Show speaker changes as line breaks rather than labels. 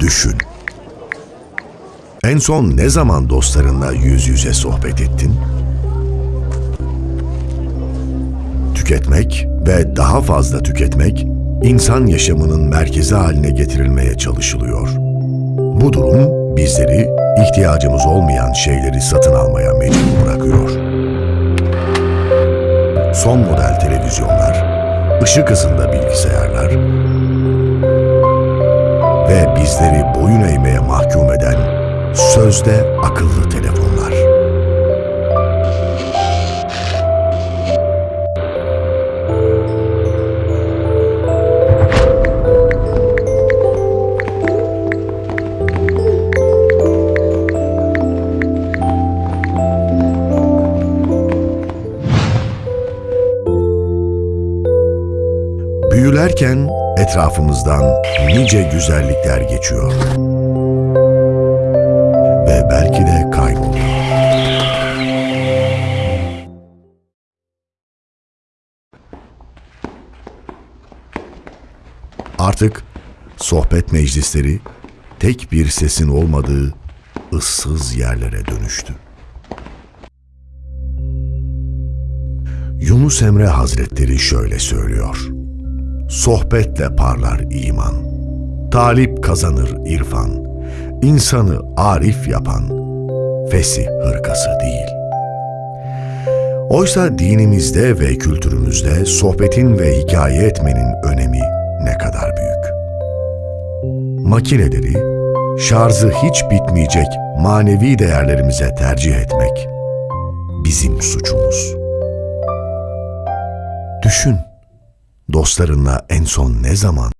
Düşün. En son ne zaman dostlarınla yüz yüze sohbet ettin? Tüketmek ve daha fazla tüketmek insan yaşamının merkezi haline getirilmeye çalışılıyor. Bu durum bizleri ihtiyacımız olmayan şeyleri satın almaya mecbur bırakıyor. Son model televizyonlar, ışık hızında bilgisayarlar ve bizleri boyun eğmeye mahkum eden sözde akıllı telefonlar. Büyülerken etrafımızdan nice güzellikler geçiyor. Ve belki de kayboluyor. Artık sohbet meclisleri tek bir sesin olmadığı ıssız yerlere dönüştü. Yunus Emre Hazretleri şöyle söylüyor. Sohbetle parlar iman. Talip kazanır irfan. İnsanı arif yapan fesih hırkası değil. Oysa dinimizde ve kültürümüzde sohbetin ve hikaye etmenin önemi ne kadar büyük. Makineleri, şarjı hiç bitmeyecek manevi değerlerimize tercih etmek bizim suçumuz. Düşün, dostlarınla en son ne zaman